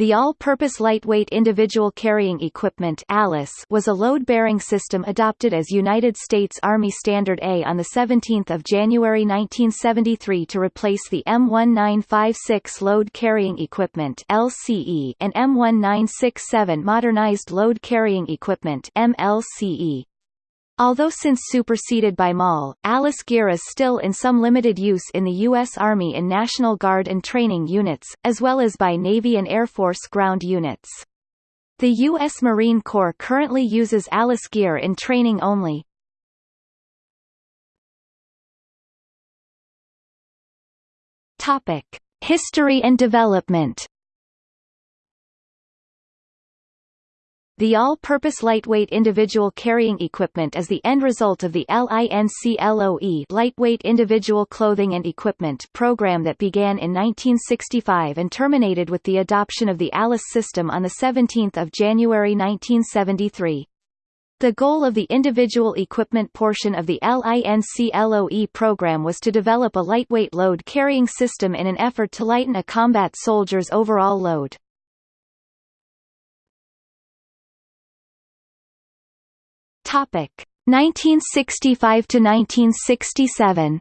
the All-Purpose Lightweight Individual Carrying Equipment ALICE was a load-bearing system adopted as United States Army Standard A on 17 January 1973 to replace the M1956 Load Carrying Equipment LCE and M1967 Modernized Load Carrying Equipment MLCE. Although since superseded by MOLLE, Alice gear is still in some limited use in the U.S. Army in National Guard and training units, as well as by Navy and Air Force ground units. The U.S. Marine Corps currently uses Alice gear in training only. Topic: History and development. The all-purpose lightweight individual carrying equipment is the end result of the LINCLOE Lightweight Individual Clothing and Equipment program that began in 1965 and terminated with the adoption of the ALICE system on 17 January 1973. The goal of the individual equipment portion of the LINCLOE program was to develop a lightweight load-carrying system in an effort to lighten a combat soldier's overall load. Topic 1965 to 1967.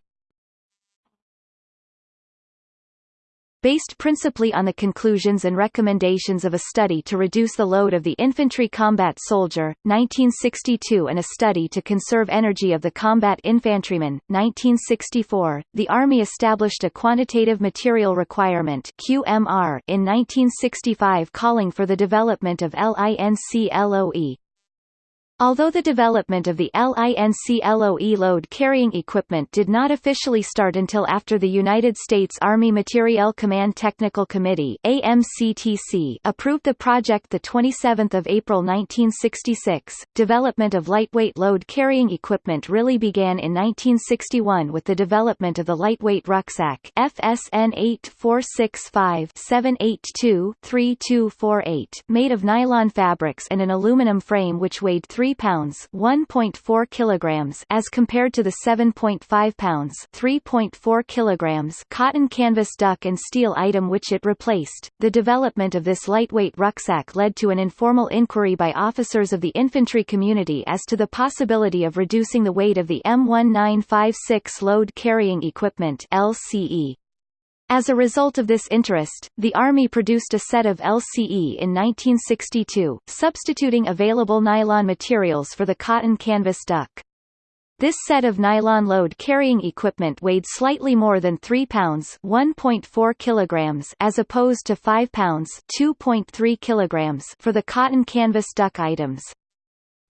Based principally on the conclusions and recommendations of a study to reduce the load of the infantry combat soldier, 1962 and a study to conserve energy of the combat infantryman, 1964, the Army established a Quantitative Material Requirement QMR in 1965 calling for the development of LINCLOE, Although the development of the LINCLOE load-carrying equipment did not officially start until after the United States Army Materiel Command Technical Committee AMCTC approved the project 27 April 1966, development of lightweight load-carrying equipment really began in 1961 with the development of the lightweight rucksack FSN 8465-782-3248 made of nylon fabrics and an aluminum frame which weighed 3 3 pounds 1.4 kilograms as compared to the 7.5 pounds 3.4 kilograms cotton canvas duck and steel item which it replaced. The development of this lightweight rucksack led to an informal inquiry by officers of the infantry community as to the possibility of reducing the weight of the M1956 load carrying equipment LCE. As a result of this interest, the Army produced a set of LCE in 1962, substituting available nylon materials for the cotton canvas duck. This set of nylon load-carrying equipment weighed slightly more than 3 pounds 1.4 kilograms as opposed to 5 pounds 2.3 kilograms for the cotton canvas duck items.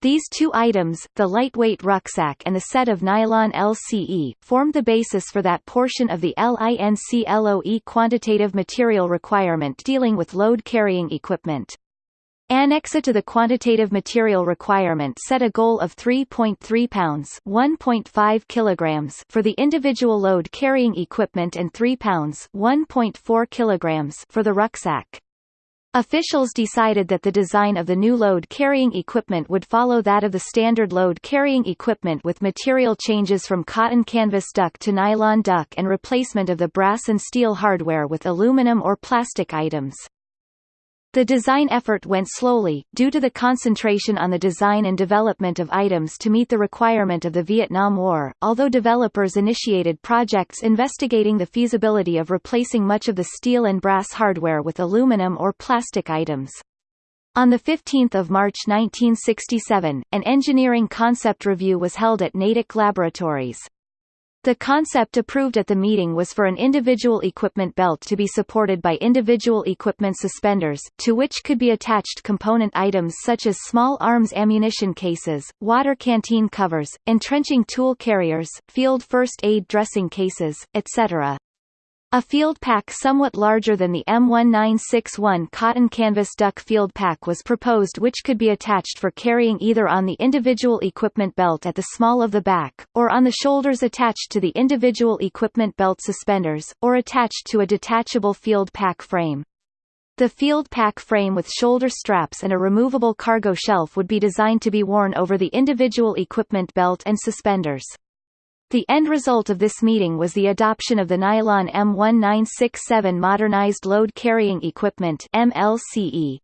These two items, the lightweight rucksack and the set of nylon LCE, formed the basis for that portion of the LINCLOE quantitative material requirement dealing with load-carrying equipment. Annexa to the quantitative material requirement set a goal of 3.3 pounds 1.5 kilograms for the individual load-carrying equipment and 3 pounds 1.4 kilograms for the rucksack. Officials decided that the design of the new load-carrying equipment would follow that of the standard load-carrying equipment with material changes from cotton canvas duck to nylon duck and replacement of the brass and steel hardware with aluminum or plastic items. The design effort went slowly, due to the concentration on the design and development of items to meet the requirement of the Vietnam War, although developers initiated projects investigating the feasibility of replacing much of the steel and brass hardware with aluminum or plastic items. On 15 March 1967, an engineering concept review was held at Natick Laboratories. The concept approved at the meeting was for an individual equipment belt to be supported by individual equipment suspenders, to which could be attached component items such as small arms ammunition cases, water canteen covers, entrenching tool carriers, field first aid dressing cases, etc. A field pack somewhat larger than the M1961 cotton canvas duck field pack was proposed which could be attached for carrying either on the individual equipment belt at the small of the back, or on the shoulders attached to the individual equipment belt suspenders, or attached to a detachable field pack frame. The field pack frame with shoulder straps and a removable cargo shelf would be designed to be worn over the individual equipment belt and suspenders. The end result of this meeting was the adoption of the Nylon M1967 Modernized Load Carrying Equipment MLCE.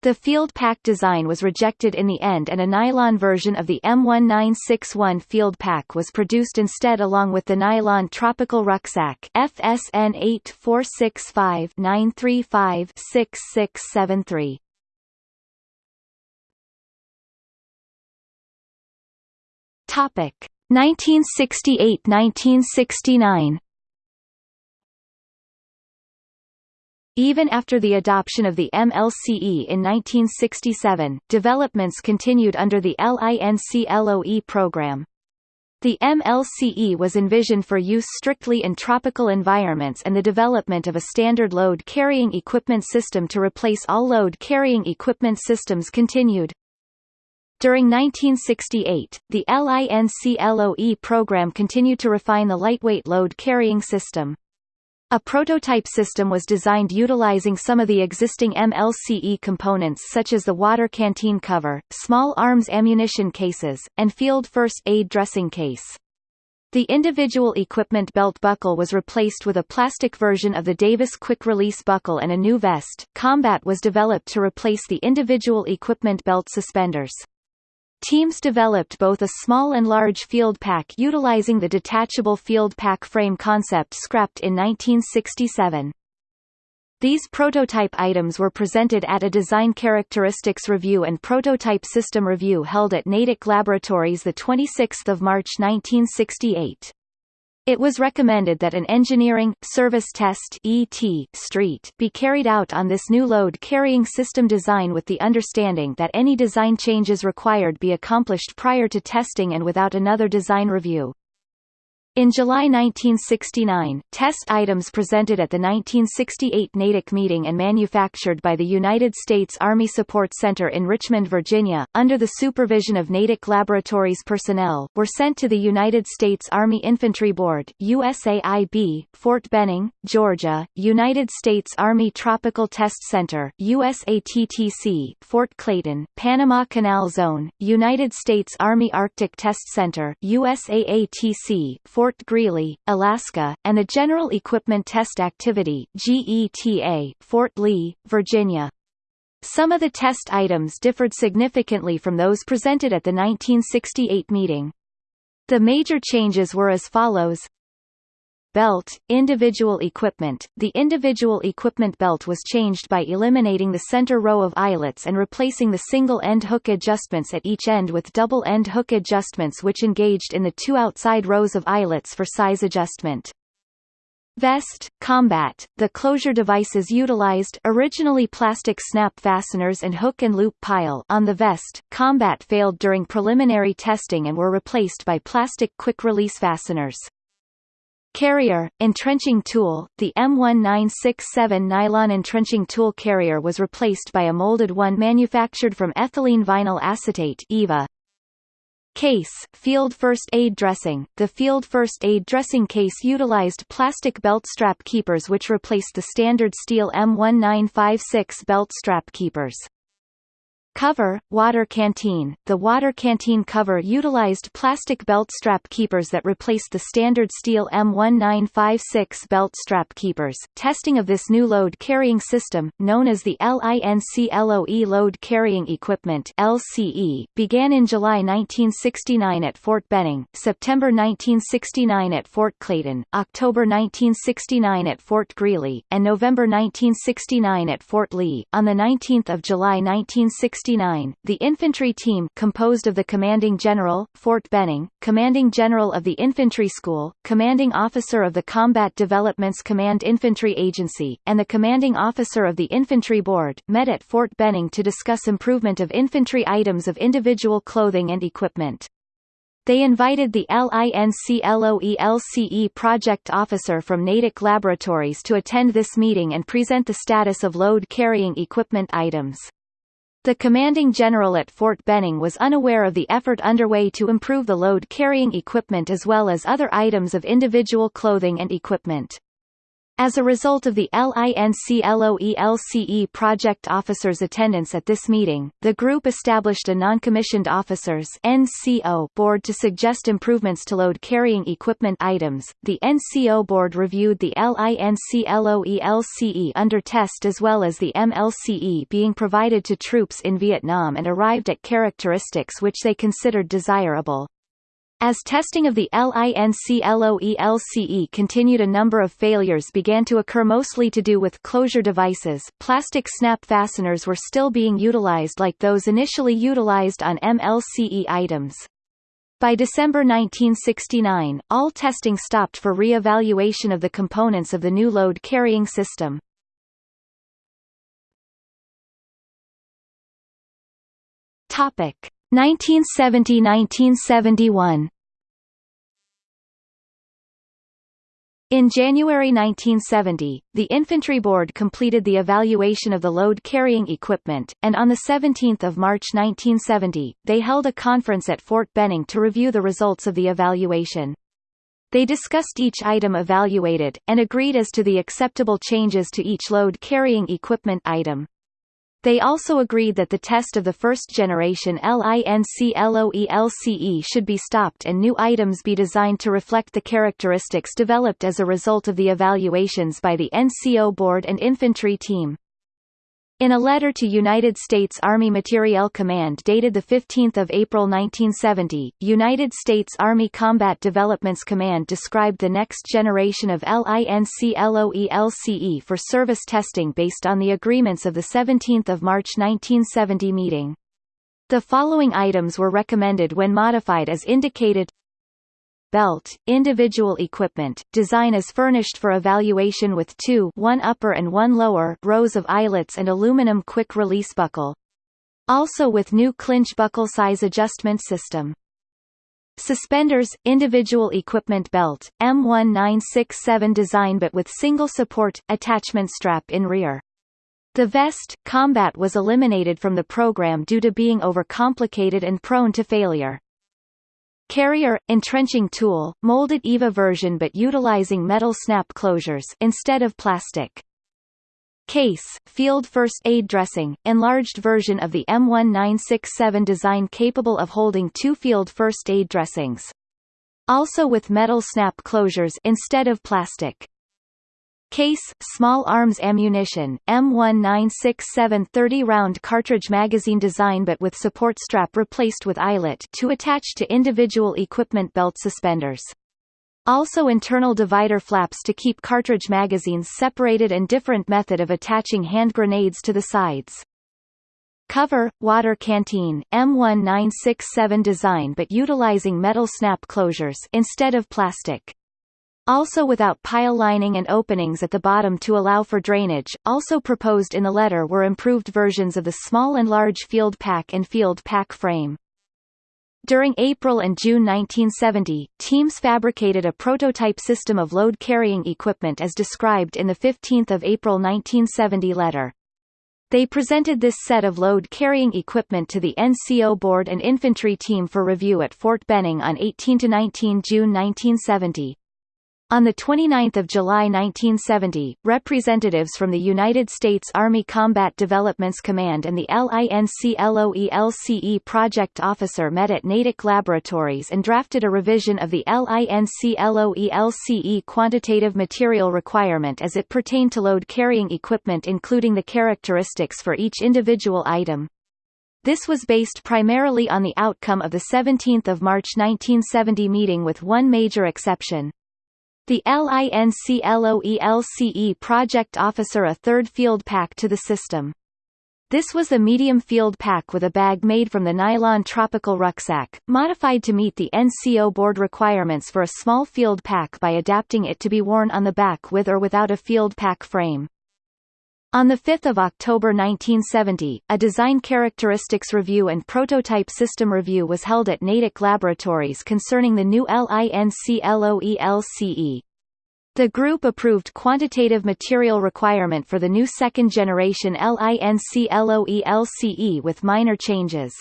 The field pack design was rejected in the end and a nylon version of the M1961 field pack was produced instead along with the nylon tropical rucksack FSN 8465 935 6673. Topic 1968–1969 Even after the adoption of the MLCE in 1967, developments continued under the LINC-LOE program. The MLCE was envisioned for use strictly in tropical environments and the development of a standard load-carrying equipment system to replace all load-carrying equipment systems continued. During 1968, the LINC-LOE program continued to refine the lightweight load-carrying system. A prototype system was designed utilizing some of the existing MLCE components such as the water canteen cover, small arms ammunition cases, and field first aid dressing case. The individual equipment belt buckle was replaced with a plastic version of the Davis quick release buckle and a new vest. Combat was developed to replace the individual equipment belt suspenders. Teams developed both a small and large field pack utilizing the detachable field pack frame concept scrapped in 1967. These prototype items were presented at a Design Characteristics Review and Prototype System Review held at Natick Laboratories 26 March 1968. It was recommended that an engineering, service test ET street be carried out on this new load-carrying system design with the understanding that any design changes required be accomplished prior to testing and without another design review. In July 1969, test items presented at the 1968 Natick meeting and manufactured by the United States Army Support Center in Richmond, Virginia, under the supervision of Natick Laboratories personnel, were sent to the United States Army Infantry Board USAIB, Fort Benning, Georgia, United States Army Tropical Test Center USATTC, Fort Clayton, Panama Canal Zone, United States Army Arctic Test Center USAATC, Fort Fort Greely, Alaska, and the General Equipment Test Activity GETA, Fort Lee, Virginia. Some of the test items differed significantly from those presented at the 1968 meeting. The major changes were as follows Belt, individual equipment The individual equipment belt was changed by eliminating the center row of eyelets and replacing the single-end hook adjustments at each end with double-end hook adjustments which engaged in the two outside rows of eyelets for size adjustment. Vest, combat, the closure devices utilized originally plastic snap fasteners and hook and loop pile on the vest, combat failed during preliminary testing and were replaced by plastic quick-release fasteners. Carrier, entrenching tool, the M1967 nylon entrenching tool carrier was replaced by a molded one manufactured from ethylene vinyl acetate EVA. Case, field first aid dressing The field first aid dressing case utilized plastic belt strap keepers which replaced the standard steel M1956 belt strap keepers. Cover, water canteen The water canteen cover utilized plastic belt strap keepers that replaced the standard steel M1956 belt strap keepers. Testing of this new load-carrying system, known as the LINC-LOE Load Carrying Equipment LCE, began in July 1969 at Fort Benning, September 1969 at Fort Clayton, October 1969 at Fort Greely, and November 1969 at Fort Lee. On the 19th of July 1969 1969, the infantry team composed of the Commanding General, Fort Benning, Commanding General of the Infantry School, Commanding Officer of the Combat Developments Command Infantry Agency, and the Commanding Officer of the Infantry Board, met at Fort Benning to discuss improvement of infantry items of individual clothing and equipment. They invited the LINC-LOE-LCE project officer from Natick Laboratories to attend this meeting and present the status of load-carrying equipment items. The commanding general at Fort Benning was unaware of the effort underway to improve the load-carrying equipment as well as other items of individual clothing and equipment. As a result of the LINCLOELCE project officers' attendance at this meeting, the group established a non-commissioned officers (NCO) board to suggest improvements to load carrying equipment items. The NCO board reviewed the LINCLOELCE under test as well as the MLCE being provided to troops in Vietnam and arrived at characteristics which they considered desirable. As testing of the LINCLOELCE continued a number of failures began to occur mostly to do with closure devices plastic snap fasteners were still being utilized like those initially utilized on MLCE items. By December 1969, all testing stopped for re-evaluation of the components of the new load-carrying system. Topic 1970–1971 In January 1970, the Infantry Board completed the evaluation of the load-carrying equipment, and on 17 March 1970, they held a conference at Fort Benning to review the results of the evaluation. They discussed each item evaluated, and agreed as to the acceptable changes to each load-carrying equipment item. They also agreed that the test of the first-generation LINCLOELCE should be stopped and new items be designed to reflect the characteristics developed as a result of the evaluations by the NCO board and infantry team. In a letter to United States Army Materiel Command dated 15 April 1970, United States Army Combat Developments Command described the next generation of LINCLOELCE for service testing based on the agreements of the 17 March 1970 meeting. The following items were recommended when modified as indicated belt, individual equipment, design is furnished for evaluation with two one upper and one lower rows of eyelets and aluminum quick-release buckle. Also with new clinch buckle size adjustment system. Suspenders, individual equipment belt, M1967 design but with single support, attachment strap in rear. The vest, combat was eliminated from the program due to being overcomplicated and prone to failure. Carrier, entrenching tool, molded EVA version but utilizing metal snap closures instead of plastic. Case, field first aid dressing, enlarged version of the M1967 design capable of holding two field first aid dressings. Also with metal snap closures instead of plastic. Case, small arms ammunition, M1967 30-round cartridge magazine design but with support strap replaced with eyelet to attach to individual equipment belt suspenders. Also internal divider flaps to keep cartridge magazines separated and different method of attaching hand grenades to the sides. Cover, water canteen, M1967 design but utilizing metal snap closures instead of plastic also without pile lining and openings at the bottom to allow for drainage. Also proposed in the letter were improved versions of the small and large field pack and field pack frame. During April and June 1970, teams fabricated a prototype system of load-carrying equipment as described in the 15 April 1970 letter. They presented this set of load-carrying equipment to the NCO board and infantry team for review at Fort Benning on 18 to 19 June 1970. On 29 July 1970, representatives from the United States Army Combat Developments Command and the LINCLOELCE project officer met at Natick Laboratories and drafted a revision of the LINCLOELCE quantitative material requirement as it pertained to load-carrying equipment including the characteristics for each individual item. This was based primarily on the outcome of the 17 March 1970 meeting with one major exception. The LINCLOELCE project officer a third field pack to the system. This was a medium field pack with a bag made from the nylon tropical rucksack, modified to meet the NCO board requirements for a small field pack by adapting it to be worn on the back with or without a field pack frame. On 5 October 1970, a design characteristics review and prototype system review was held at Natick Laboratories concerning the new LINCLOELCE. The group approved quantitative material requirement for the new second-generation LINCLOELCE with minor changes.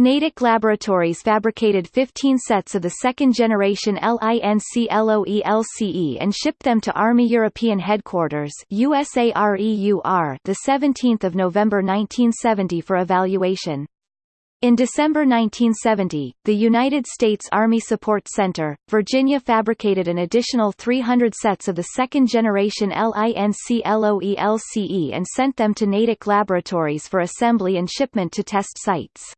Natick Laboratories fabricated 15 sets of the second-generation LINC-LOE-LCE and shipped them to Army European Headquarters USAREUR the 17th of November 1970 for evaluation. In December 1970, the United States Army Support Center, Virginia fabricated an additional 300 sets of the second-generation LINC-LOE-LCE and sent them to Natick Laboratories for assembly and shipment to test sites.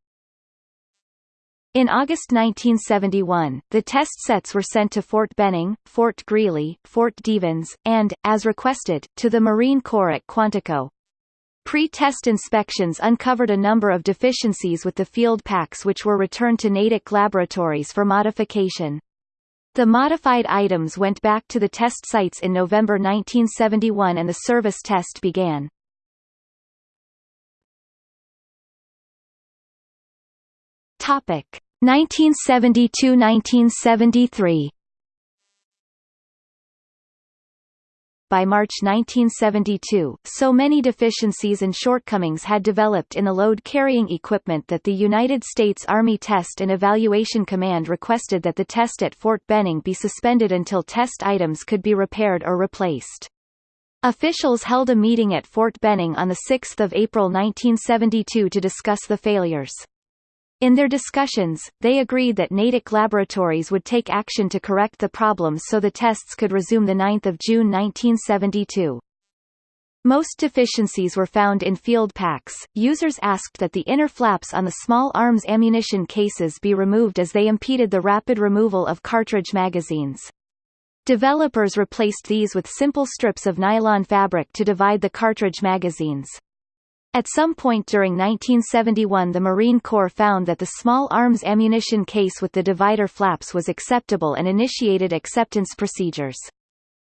In August 1971, the test sets were sent to Fort Benning, Fort Greely, Fort Devens, and, as requested, to the Marine Corps at Quantico. Pre-test inspections uncovered a number of deficiencies with the field packs which were returned to Natick Laboratories for modification. The modified items went back to the test sites in November 1971 and the service test began. Topic 1972–1973 By March 1972, so many deficiencies and shortcomings had developed in the load-carrying equipment that the United States Army Test and Evaluation Command requested that the test at Fort Benning be suspended until test items could be repaired or replaced. Officials held a meeting at Fort Benning on 6 April 1972 to discuss the failures. In their discussions, they agreed that Natick Laboratories would take action to correct the problems so the tests could resume 9 June 1972. Most deficiencies were found in field packs. Users asked that the inner flaps on the small arms ammunition cases be removed as they impeded the rapid removal of cartridge magazines. Developers replaced these with simple strips of nylon fabric to divide the cartridge magazines. At some point during 1971 the Marine Corps found that the small arms ammunition case with the divider flaps was acceptable and initiated acceptance procedures.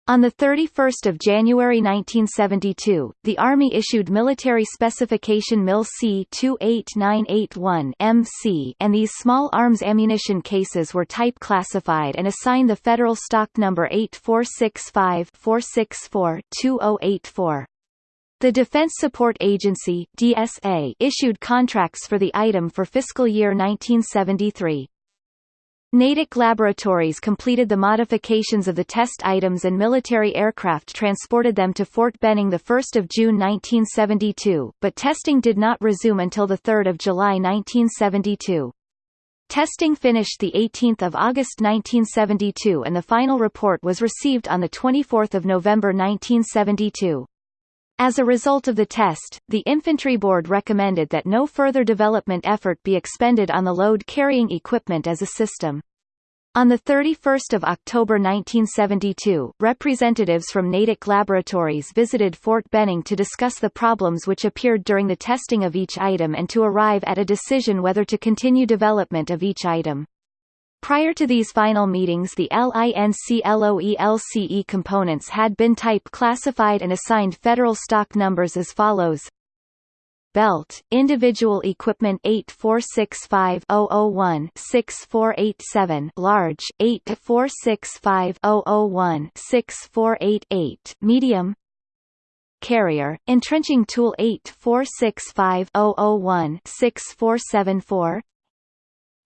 On 31 January 1972, the Army issued Military Specification MIL C-28981 MC and these small arms ammunition cases were type classified and assigned the Federal Stock Number 8465 464 2084. The Defense Support Agency DSA issued contracts for the item for fiscal year 1973. Natick Laboratories completed the modifications of the test items and military aircraft transported them to Fort Benning 1 June 1972, but testing did not resume until 3 July 1972. Testing finished 18 August 1972 and the final report was received on 24 November 1972. As a result of the test, the Infantry Board recommended that no further development effort be expended on the load-carrying equipment as a system. On 31 October 1972, representatives from Natick Laboratories visited Fort Benning to discuss the problems which appeared during the testing of each item and to arrive at a decision whether to continue development of each item. Prior to these final meetings the LINC-LOE-LCE components had been type classified and assigned federal stock numbers as follows. Belt, Individual Equipment 8465001-6487 Large, 8465001-6488 Medium. Carrier, Entrenching Tool 8465001-6474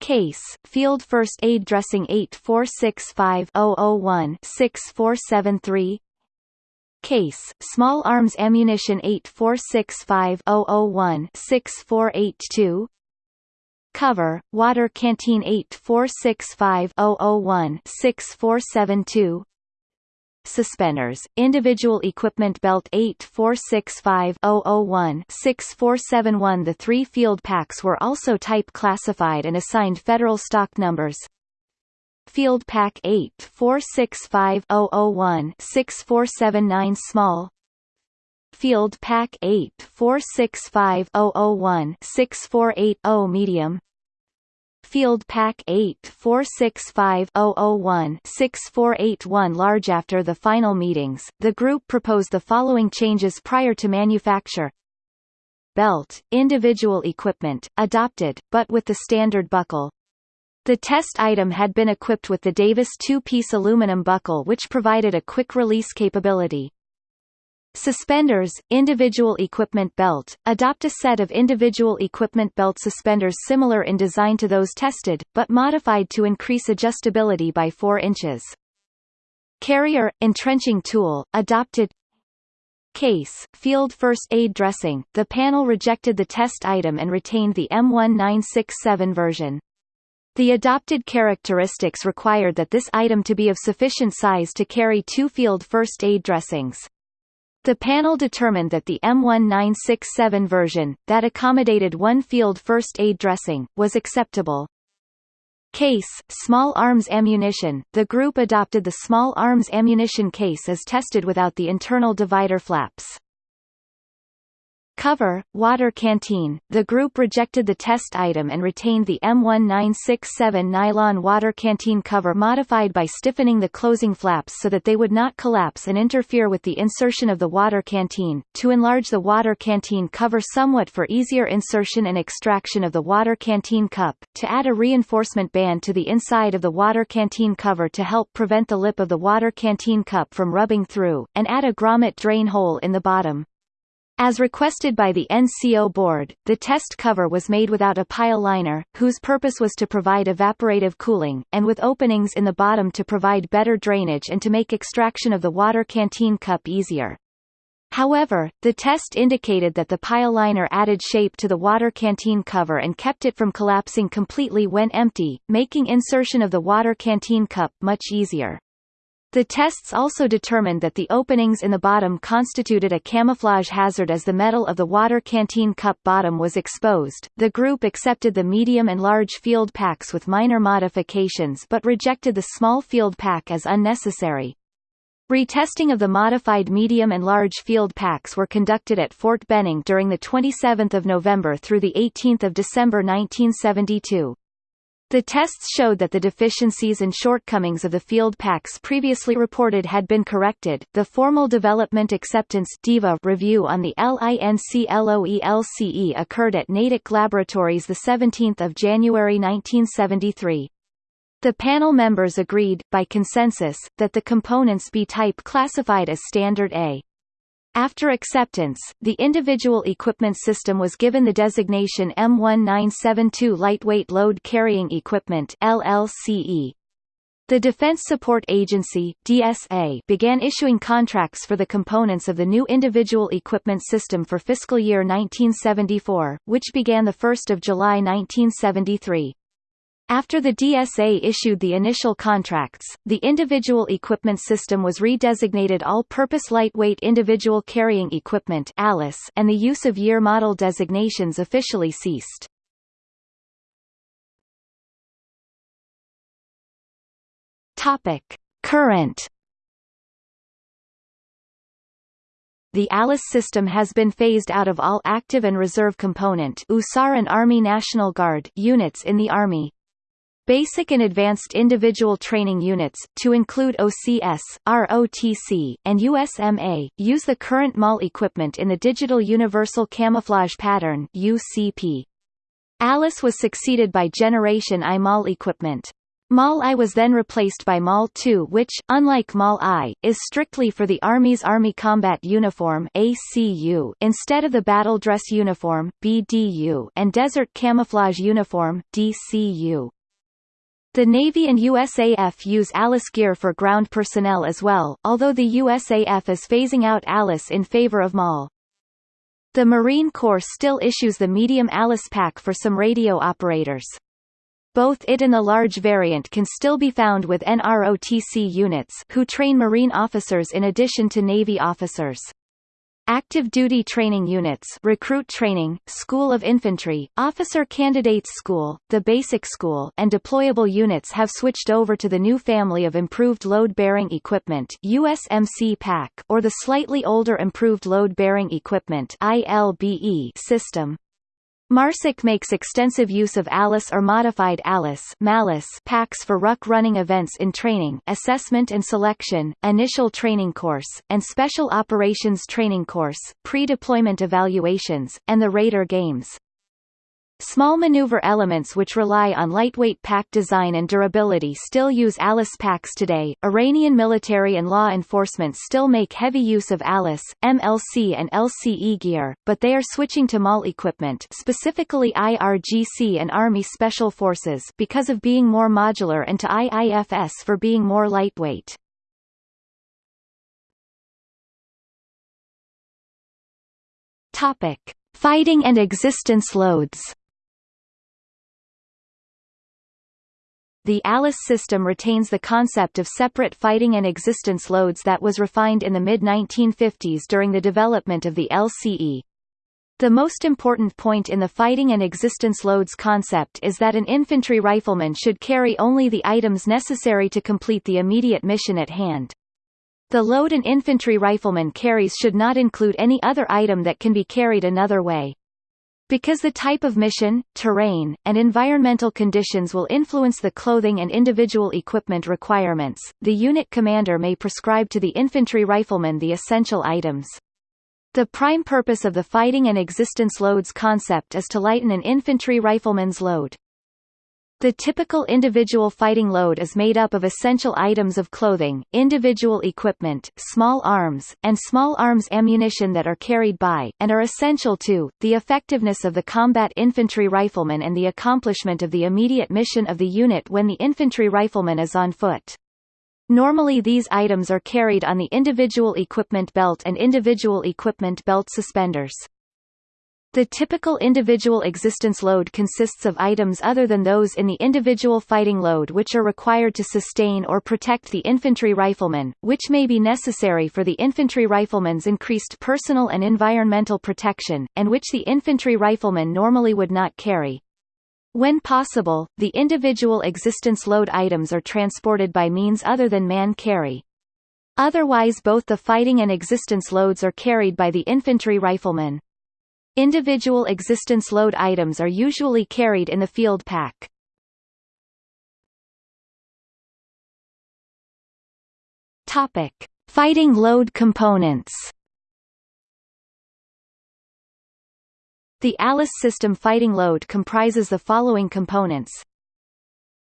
Case, Field First Aid Dressing 8465001-6473 Case, Small Arms Ammunition 8465001-6482 Cover, Water Canteen 8465001-6472 Suspenders, individual equipment belt 8465001-6471 The three field packs were also type classified and assigned federal stock numbers. Field Pack 8465001-6479 small. Field Pack 8465001-6480 medium Field Pack 8465001-6481 large After the final meetings, the group proposed the following changes prior to manufacture Belt, individual equipment, adopted, but with the standard buckle. The test item had been equipped with the Davis two-piece aluminum buckle which provided a quick release capability. Suspenders, individual equipment belt, adopt a set of individual equipment belt suspenders similar in design to those tested, but modified to increase adjustability by 4 inches. Carrier, entrenching tool, adopted Case, field first aid dressing, the panel rejected the test item and retained the M1967 version. The adopted characteristics required that this item to be of sufficient size to carry two field first aid dressings. The panel determined that the M1967 version, that accommodated one field first aid dressing, was acceptable. Case, small arms ammunition, the group adopted the small arms ammunition case as tested without the internal divider flaps. Cover, water canteen, the group rejected the test item and retained the M1967 nylon water canteen cover modified by stiffening the closing flaps so that they would not collapse and interfere with the insertion of the water canteen, to enlarge the water canteen cover somewhat for easier insertion and extraction of the water canteen cup, to add a reinforcement band to the inside of the water canteen cover to help prevent the lip of the water canteen cup from rubbing through, and add a grommet drain hole in the bottom. As requested by the NCO board, the test cover was made without a pile liner, whose purpose was to provide evaporative cooling, and with openings in the bottom to provide better drainage and to make extraction of the water canteen cup easier. However, the test indicated that the pile liner added shape to the water canteen cover and kept it from collapsing completely when empty, making insertion of the water canteen cup much easier. The tests also determined that the openings in the bottom constituted a camouflage hazard as the metal of the water canteen cup bottom was exposed. The group accepted the medium and large field packs with minor modifications but rejected the small field pack as unnecessary. Retesting of the modified medium and large field packs were conducted at Fort Benning during the 27th of November through the 18th of December 1972. The tests showed that the deficiencies and shortcomings of the field packs previously reported had been corrected. The formal development acceptance (DEVA) review on the LINCLOELCE occurred at Natick Laboratories the 17th of January 1973. The panel members agreed, by consensus, that the components be type classified as Standard A. After acceptance, the individual equipment system was given the designation M1972 Lightweight Load Carrying Equipment LLCE. The Defense Support Agency DSA began issuing contracts for the components of the new individual equipment system for fiscal year 1974, which began 1 July 1973. After the DSA issued the initial contracts, the individual equipment system was redesignated All-Purpose Lightweight Individual Carrying Equipment ALICE, and the use of year model designations officially ceased. Current The ALICE system has been phased out of all active and reserve component USAR and Army National Guard units in the Army, Basic and Advanced Individual Training Units, to include OCS, ROTC, and USMA, use the current MOLLE equipment in the Digital Universal Camouflage Pattern UCP. ALICE was succeeded by Generation I MOLLE equipment. MOLLE I was then replaced by MOLLE II which, unlike MOLLE I, is strictly for the Army's Army Combat Uniform ACU instead of the Battle Dress Uniform BDU and Desert Camouflage Uniform DCU. The Navy and USAF use ALICE gear for ground personnel as well, although the USAF is phasing out ALICE in favor of MOLLE. The Marine Corps still issues the medium ALICE pack for some radio operators. Both it and the large variant can still be found with NROTC units who train Marine officers in addition to Navy officers. Active Duty Training Units Recruit Training, School of Infantry, Officer Candidates School, the Basic School and deployable units have switched over to the new family of Improved Load-Bearing Equipment USMC PAC or the slightly older Improved Load-Bearing Equipment ILBE system. MARSOC makes extensive use of ALICE or modified ALICE MALICE packs for ruck running events in training, assessment and selection, initial training course, and special operations training course, pre-deployment evaluations, and the Raider Games. Small maneuver elements which rely on lightweight pack design and durability still use Alice packs today. Iranian military and law enforcement still make heavy use of Alice, MLC and LCE gear, but they are switching to MOLLE equipment specifically IRGC and Army Special Forces because of being more modular and to IIFS for being more lightweight. Topic. Fighting and existence loads The ALICE system retains the concept of separate fighting and existence loads that was refined in the mid-1950s during the development of the LCE. The most important point in the fighting and existence loads concept is that an infantry rifleman should carry only the items necessary to complete the immediate mission at hand. The load an infantry rifleman carries should not include any other item that can be carried another way. Because the type of mission, terrain, and environmental conditions will influence the clothing and individual equipment requirements, the unit commander may prescribe to the infantry rifleman the essential items. The prime purpose of the fighting and existence loads concept is to lighten an infantry rifleman's load. The typical individual fighting load is made up of essential items of clothing, individual equipment, small arms, and small arms ammunition that are carried by, and are essential to, the effectiveness of the combat infantry rifleman and the accomplishment of the immediate mission of the unit when the infantry rifleman is on foot. Normally these items are carried on the individual equipment belt and individual equipment belt suspenders. The typical individual existence load consists of items other than those in the individual fighting load which are required to sustain or protect the infantry rifleman, which may be necessary for the infantry rifleman's increased personal and environmental protection, and which the infantry rifleman normally would not carry. When possible, the individual existence load items are transported by means other than man carry. Otherwise both the fighting and existence loads are carried by the infantry rifleman. Individual existence load items are usually carried in the field pack. Topic: Fighting load components. The ALICE system fighting load comprises the following components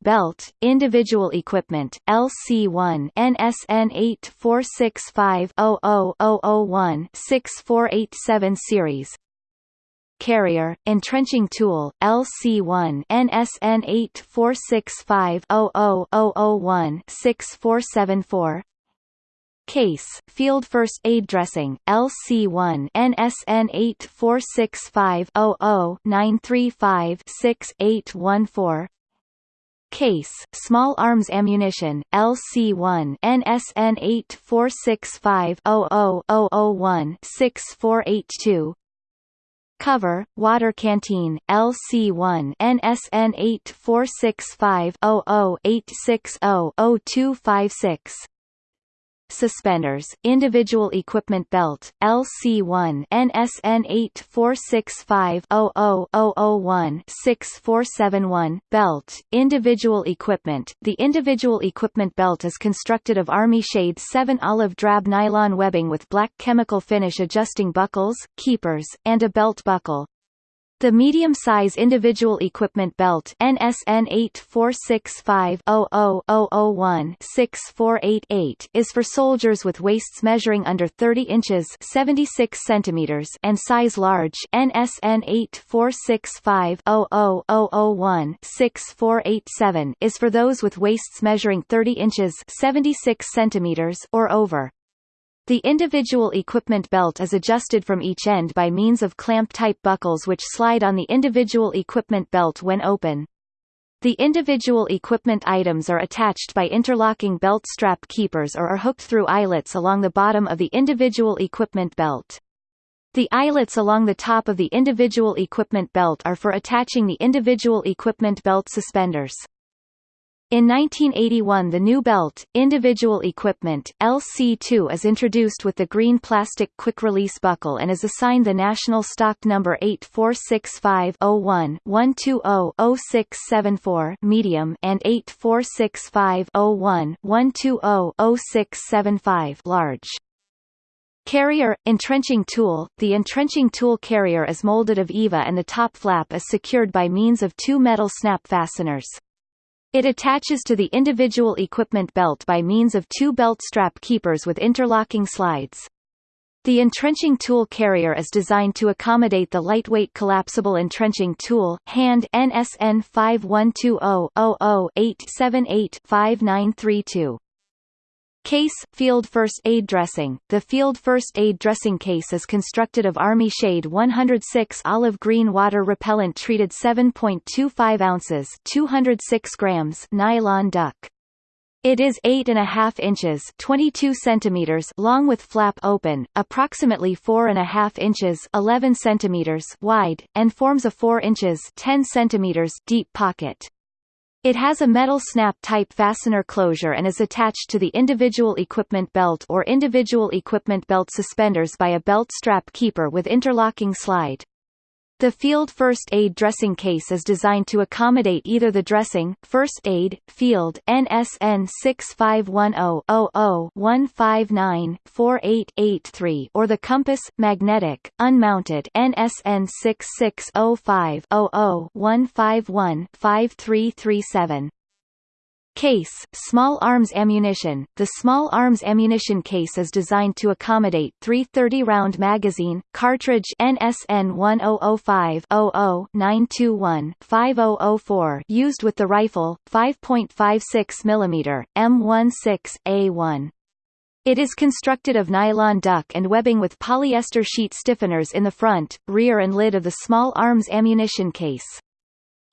Belt, Individual Equipment, LC1 NSN 8465000001 6487 series Carrier, Entrenching Tool, LC1 NSN 8465000001 Case, Field First Aid Dressing, LC1 NSN 846500-935-6814 Case, Small Arms Ammunition, LC1 NSN 846500-001-6482 Cover, Water Canteen, LC1 NSN 846500-860-0256 Suspenders, Individual Equipment Belt, LC1 NSN 846500-001-6471 Belt, Individual Equipment The individual equipment belt is constructed of Army Shade 7 olive drab nylon webbing with black chemical finish adjusting buckles, keepers, and a belt buckle. The medium-size individual equipment belt NSN 8465000001-6488 is for soldiers with waists measuring under 30 inches 76 centimeters and size large NSN 8465000001-6487 is for those with waists measuring 30 inches 76 centimeters or over. The individual equipment belt is adjusted from each end by means of clamp-type buckles which slide on the individual equipment belt when open. The individual equipment items are attached by interlocking belt strap keepers or are hooked through eyelets along the bottom of the individual equipment belt. The eyelets along the top of the individual equipment belt are for attaching the individual equipment belt suspenders. In 1981 the new belt, individual equipment, LC2 is introduced with the green plastic quick-release buckle and is assigned the national stock number 8465-01-120-0674 medium and 8465-01-120-0675 large. Carrier, entrenching tool The entrenching tool carrier is molded of EVA and the top flap is secured by means of two metal snap fasteners. It attaches to the individual equipment belt by means of two belt strap keepers with interlocking slides. The entrenching tool carrier is designed to accommodate the lightweight collapsible entrenching tool, hand NSN 5120-00-878-5932. Case, Field First Aid Dressing The Field First Aid Dressing case is constructed of Army Shade 106 olive green water repellent treated 7.25 ounces 206 grams nylon duck. It is 8.5 inches 22 centimeters long with flap open, approximately 4.5 inches 11 centimeters wide, and forms a 4 inches 10 centimeters deep pocket. It has a metal snap-type fastener closure and is attached to the individual equipment belt or individual equipment belt suspenders by a belt strap keeper with interlocking slide. The field first aid dressing case is designed to accommodate either the dressing, first aid, field NSN 6510-00-159-4883 or the compass, magnetic, unmounted NSN 6605-00-151-5337. Case, small arms ammunition The small arms ammunition case is designed to accommodate 330-round magazine, cartridge NSN 1005-00-921-5004 used with the rifle, 5.56 mm, M16A1. It is constructed of nylon duck and webbing with polyester sheet stiffeners in the front, rear and lid of the small arms ammunition case.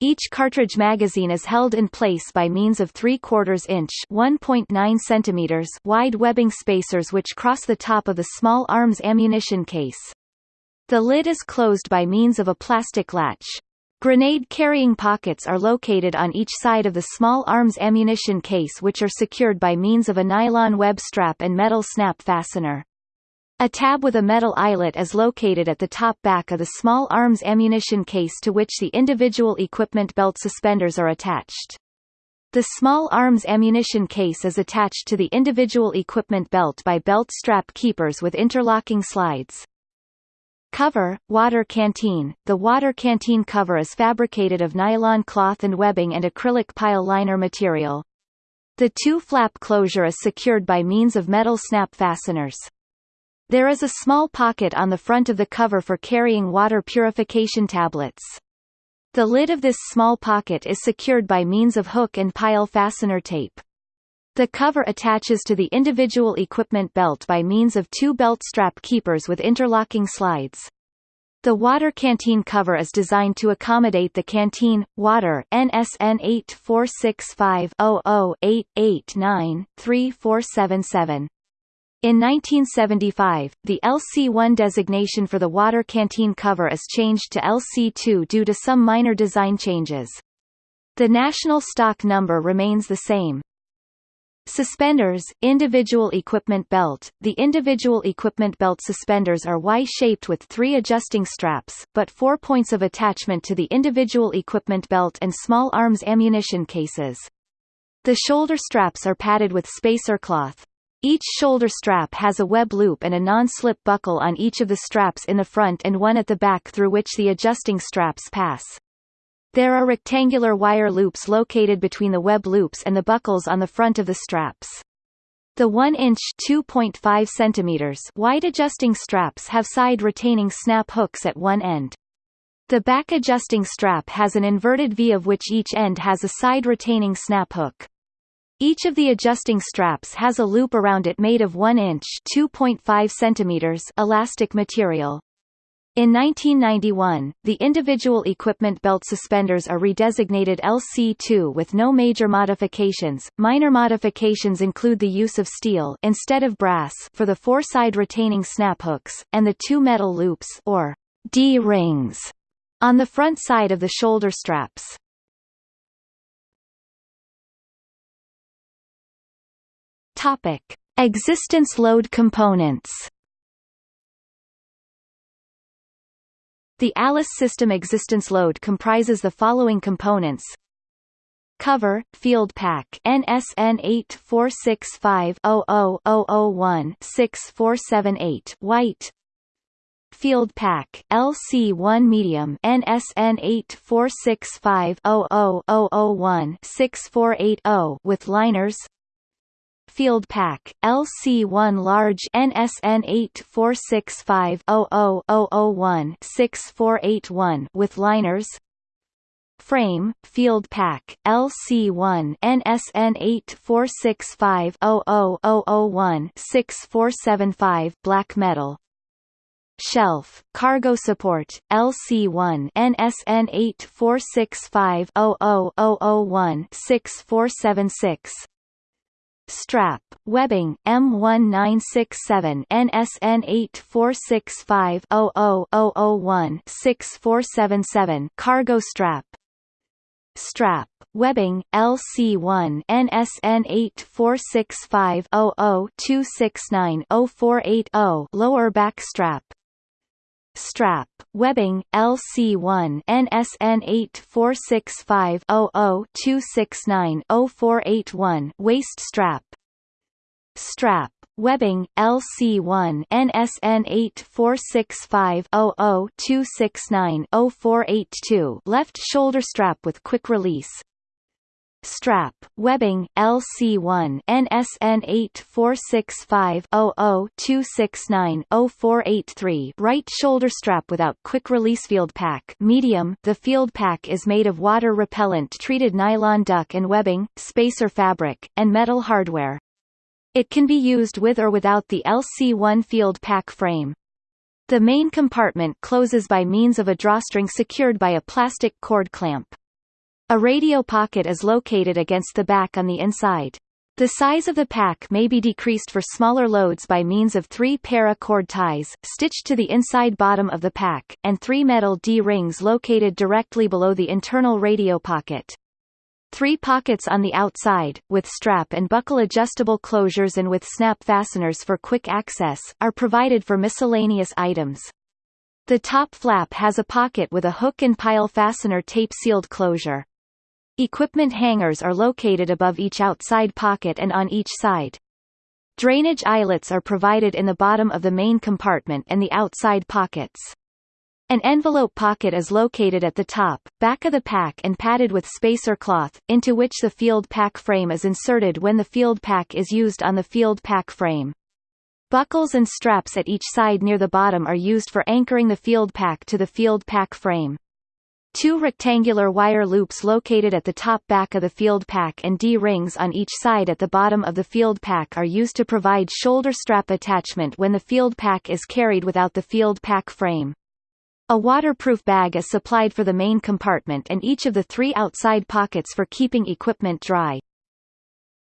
Each cartridge magazine is held in place by means of 3 quarters inch (1.9 centimeters) wide webbing spacers which cross the top of the small arms ammunition case. The lid is closed by means of a plastic latch. Grenade carrying pockets are located on each side of the small arms ammunition case which are secured by means of a nylon web strap and metal snap fastener. A tab with a metal eyelet is located at the top back of the small arms ammunition case to which the individual equipment belt suspenders are attached. The small arms ammunition case is attached to the individual equipment belt by belt strap keepers with interlocking slides. Cover, water canteen The water canteen cover is fabricated of nylon cloth and webbing and acrylic pile liner material. The two-flap closure is secured by means of metal snap fasteners. There is a small pocket on the front of the cover for carrying water purification tablets. The lid of this small pocket is secured by means of hook and pile fastener tape. The cover attaches to the individual equipment belt by means of two belt strap keepers with interlocking slides. The water canteen cover is designed to accommodate the canteen, water NSN 8465 889 3477 in 1975, the LC1 designation for the water canteen cover is changed to LC2 due to some minor design changes. The national stock number remains the same. Suspenders, individual equipment belt The individual equipment belt suspenders are Y-shaped with three adjusting straps, but four points of attachment to the individual equipment belt and small arms ammunition cases. The shoulder straps are padded with spacer cloth. Each shoulder strap has a web loop and a non-slip buckle on each of the straps in the front and one at the back through which the adjusting straps pass. There are rectangular wire loops located between the web loops and the buckles on the front of the straps. The 1-inch (2.5 cm) wide adjusting straps have side retaining snap hooks at one end. The back adjusting strap has an inverted V of which each end has a side retaining snap hook. Each of the adjusting straps has a loop around it made of 1 inch (2.5 centimeters) elastic material. In 1991, the individual equipment belt suspenders are redesignated LC2 with no major modifications. Minor modifications include the use of steel instead of brass for the four-side retaining snap hooks, and the two metal loops or D-rings on the front side of the shoulder straps. Topic: Existence load components. The ALICE system existence load comprises the following components. Cover, field pack NSN 8465000001-6478 white. Field Pack LC1 Medium NSN 8465000001-6480 with liners Field Pack LC1 Large NSN 8465000001-6481 with liners. Frame, Field Pack, LC1 NSN 8465000001-6475 Black metal. Shelf, Cargo Support, LC1 NSN 8465000001-6476 Strap, Webbing, M1967 NSN 8465000001-6477 Cargo Strap. Strap, Webbing, LC1 NSN 846500-269-0480 Lower back strap Strap, Webbing, LC1 NSN 846500-269-0481 Waist strap. Strap, Webbing, LC1 NSN 846500-269-0482 Left shoulder strap with quick release Strap, Webbing, LC1 NSN 846500-269-0483 Right shoulder strap without quick release field pack medium The field pack is made of water repellent treated nylon duck and webbing, spacer fabric, and metal hardware. It can be used with or without the LC1 field pack frame. The main compartment closes by means of a drawstring secured by a plastic cord clamp. A radio pocket is located against the back on the inside. The size of the pack may be decreased for smaller loads by means of three para-cord ties, stitched to the inside bottom of the pack, and three metal D-rings located directly below the internal radio pocket. Three pockets on the outside, with strap and buckle adjustable closures and with snap fasteners for quick access, are provided for miscellaneous items. The top flap has a pocket with a hook and pile fastener tape-sealed closure. Equipment hangers are located above each outside pocket and on each side. Drainage eyelets are provided in the bottom of the main compartment and the outside pockets. An envelope pocket is located at the top, back of the pack and padded with spacer cloth, into which the field pack frame is inserted when the field pack is used on the field pack frame. Buckles and straps at each side near the bottom are used for anchoring the field pack to the field pack frame. Two rectangular wire loops located at the top back of the field pack and D-rings on each side at the bottom of the field pack are used to provide shoulder strap attachment when the field pack is carried without the field pack frame. A waterproof bag is supplied for the main compartment and each of the three outside pockets for keeping equipment dry.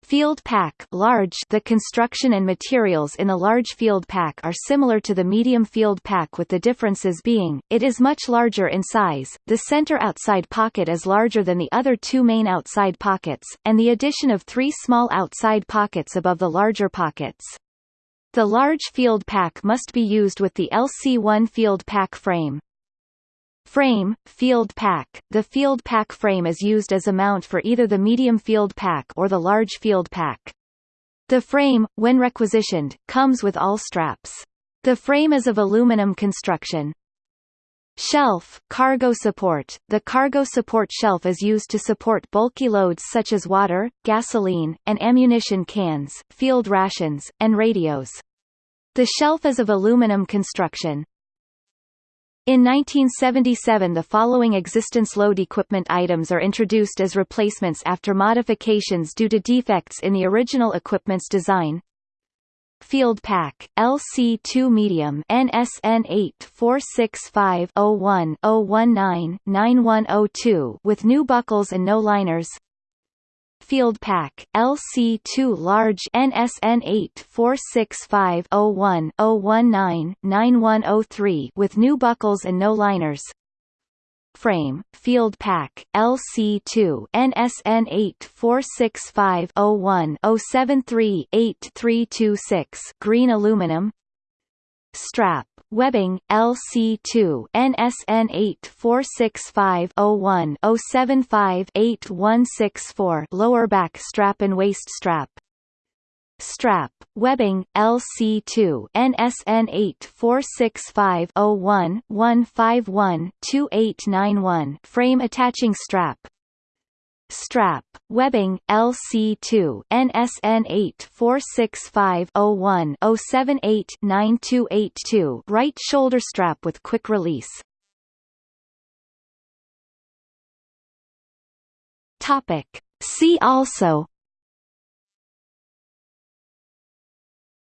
Field pack large The construction and materials in the large field pack are similar to the medium field pack with the differences being, it is much larger in size, the center outside pocket is larger than the other two main outside pockets, and the addition of three small outside pockets above the larger pockets. The large field pack must be used with the LC1 field pack frame. Frame, field pack The field pack frame is used as a mount for either the medium field pack or the large field pack. The frame, when requisitioned, comes with all straps. The frame is of aluminum construction. Shelf, cargo support The cargo support shelf is used to support bulky loads such as water, gasoline, and ammunition cans, field rations, and radios. The shelf is of aluminum construction. In 1977 the following existence load equipment items are introduced as replacements after modifications due to defects in the original equipment's design. Field Pack, LC2 Medium NSN 846501-019-9102 with new buckles and no liners Field Pack, LC2 Large NSN 846501-019-9103 with new buckles and no liners. Frame, Field Pack, LC2 NSN 846501-073-8326 green aluminum. Strap, webbing, LC2 NSN 846501-075-8164 lower back strap and waist strap. Strap, webbing, LC2 NSN 846501-151-2891 frame attaching strap Strap, webbing, LC2 NSN 846501-078-9282 right shoulder strap with quick release. Topic. See also.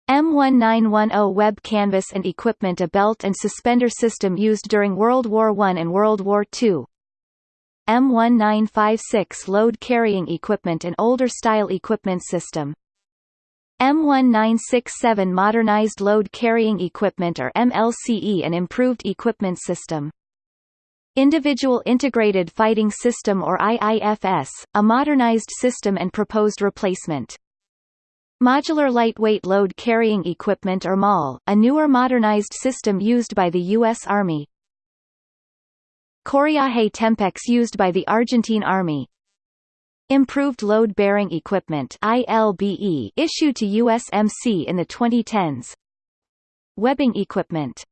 M1910 web canvas and equipment A belt and suspender system used during World War I and World War II M1956 load carrying equipment and older style equipment system M1967 modernized load carrying equipment or MLCE an improved equipment system Individual Integrated Fighting System or IIFS, a modernized system and proposed replacement Modular Lightweight Load Carrying Equipment or MOLLE, a newer modernized system used by the U.S. Army. Correaje Tempex used by the Argentine Army. Improved Load Bearing Equipment ILBE issued to USMC in the 2010s. Webbing equipment